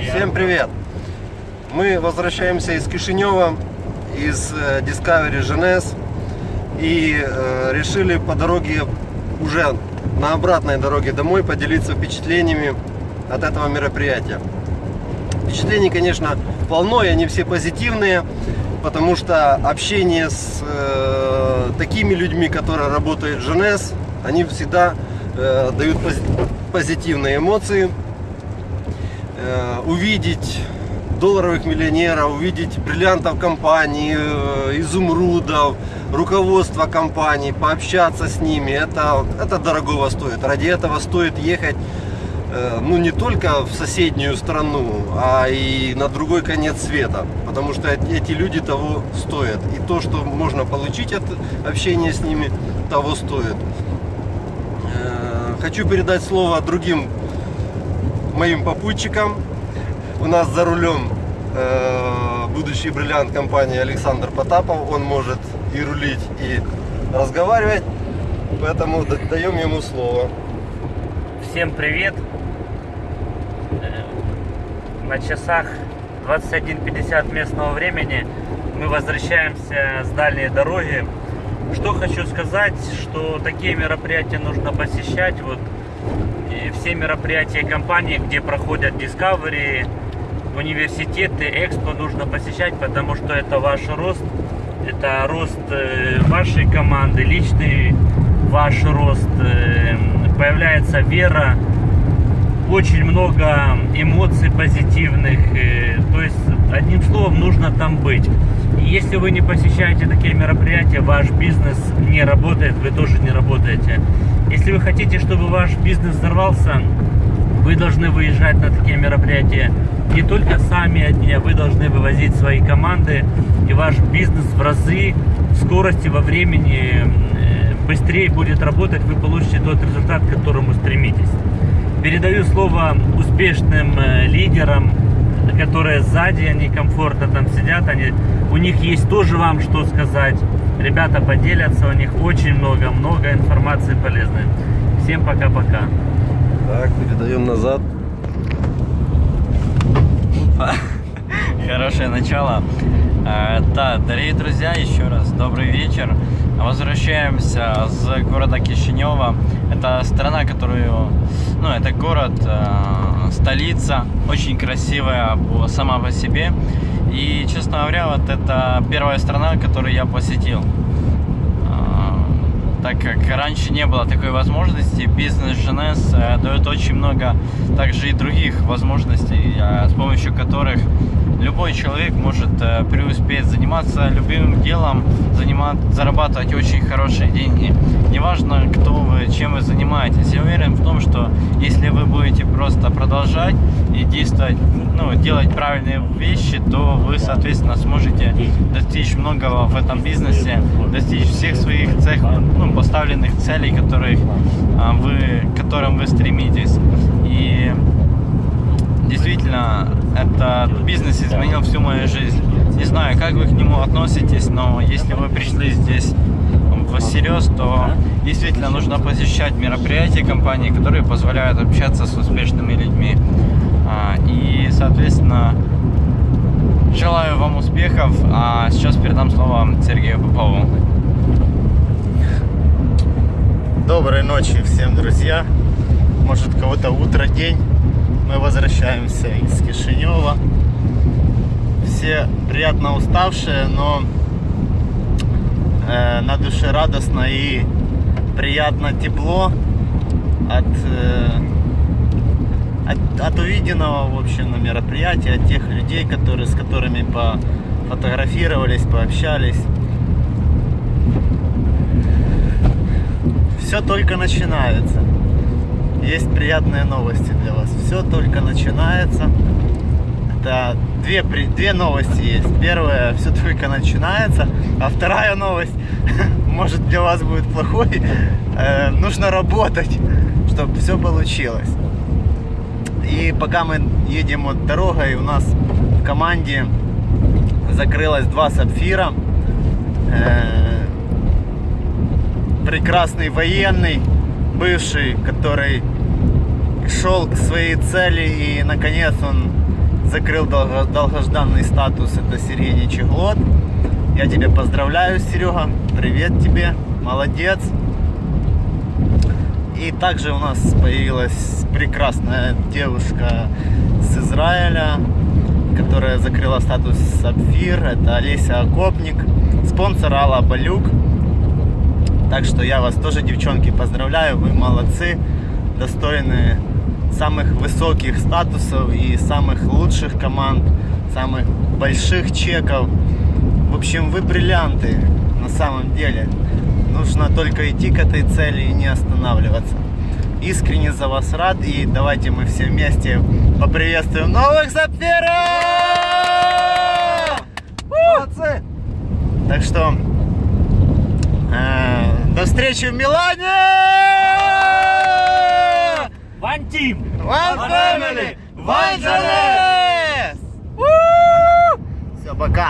Всем привет! Мы возвращаемся из Кишинева, из э, Discovery Genes и э, решили по дороге, уже на обратной дороге домой поделиться впечатлениями от этого мероприятия. Впечатлений, конечно, полно, и они все позитивные, потому что общение с э, такими людьми, которые работают в Genes, они всегда э, дают пози- позитивные эмоции. Э, увидеть долларовых миллионеров, увидеть бриллиантов компании, э, изумрудов, руководство компании, пообщаться с ними, это, это дорогого стоит. Ради этого стоит ехать э, ну не только в соседнюю страну, а и на другой конец света, потому что эт- эти люди того стоят. И то, что можно получить от общения с ними, того стоит. Хочу передать слово другим моим попутчикам. У нас за рулем э, будущий бриллиант компании Александр Потапов. Он может и рулить, и разговаривать. Поэтому да- даем ему слово. Всем привет! Э, На часах 21.50 местного времени мы возвращаемся с дальней дороги. Что хочу сказать, что такие мероприятия нужно посещать. Вот и все мероприятия компании, где проходят Discovery, университеты, экспо нужно посещать, потому что это ваш рост, это рост э, вашей команды, личный ваш рост, э, появляется вера, очень много эмоций позитивных. э, То есть, одним словом, нужно там быть. Если вы не посещаете такие мероприятия, ваш бизнес не работает, вы тоже не работаете. Если вы хотите, чтобы ваш бизнес взорвался, вы должны выезжать на такие мероприятия не только сами одни, а вы должны вывозить свои команды, и ваш бизнес в разы в скорости во времени э, быстрее будет работать, вы получите тот результат, к которому стремитесь. Передаю слово успешным э, лидерам, которые сзади, они комфортно там сидят, они, у них есть тоже вам что сказать. Ребята поделятся, у них очень много, много информации полезной. Всем пока-пока. Так, передаем назад. Хорошее начало. Э, Да, дорогие друзья, еще раз добрый вечер. Возвращаемся с города Кишинева. Это страна, которую, ну, это город, э, столица, очень красивая сама по себе. И, честно говоря, вот это первая страна, которую я посетил. А, так как раньше не было такой возможности, бизнес Женес э, дает очень много также и других возможностей, э, с помощью которых любой человек может э, преуспеть, заниматься любимым делом, занимать, зарабатывать очень хорошие деньги. Неважно, кто вы, чем вы занимаетесь. Я уверен в том, что если вы будете просто продолжать и действовать, ну, делать правильные вещи, то вы, соответственно, сможете достичь многого в этом бизнесе, достичь всех своих цех, ну, поставленных целей, которых, а, вы, к которым вы стремитесь. И действительно, этот бизнес изменил всю мою жизнь. Не знаю, как вы к нему относитесь, но если вы пришли здесь всерьез, то действительно нужно посещать мероприятия компании, которые позволяют общаться с успешными людьми. А, И, соответственно, желаю вам успехов. А сейчас передам слово Сергею Попову. Доброй ночи всем, друзья. Может, кого-то утро, день. Мы возвращаемся из Кишинева. Все приятно уставшие, но э, на душе радостно и приятно тепло от, э, от, от увиденного, в общем, на мероприятии, от тех людей, которые, с которыми пофотографировались, пообщались. Все только начинается. Есть приятные новости для вас. Все только начинается. Это две, две новости есть. Первая, все только начинается. А вторая новость, может для вас будет плохой. Э, нужно работать, чтобы все получилось. И пока мы едем вот дорогой, у нас в команде закрылось два сапфира. Э, прекрасный военный, бывший, который шел к своей цели и наконец он закрыл долго- долгожданный статус, это Сергей Нечеглот. Я тебя поздравляю, Серега. Привет тебе. Молодец. И также у нас появилась прекрасная девушка с Израиля, которая закрыла статус Сапфир. Это Олеся Окопник, спонсор Алла Балюк. Так что я вас тоже, девчонки, поздравляю. Вы молодцы, достойны самых высоких статусов и самых лучших команд, самых больших чеков. В общем, вы бриллианты на самом деле. Нужно только идти к этой цели и не останавливаться. Искренне за вас рад и давайте мы все вместе поприветствуем новых сапфиров! Молодцы! Так что встречи в Милане! One Team! One family, one! Все, пока!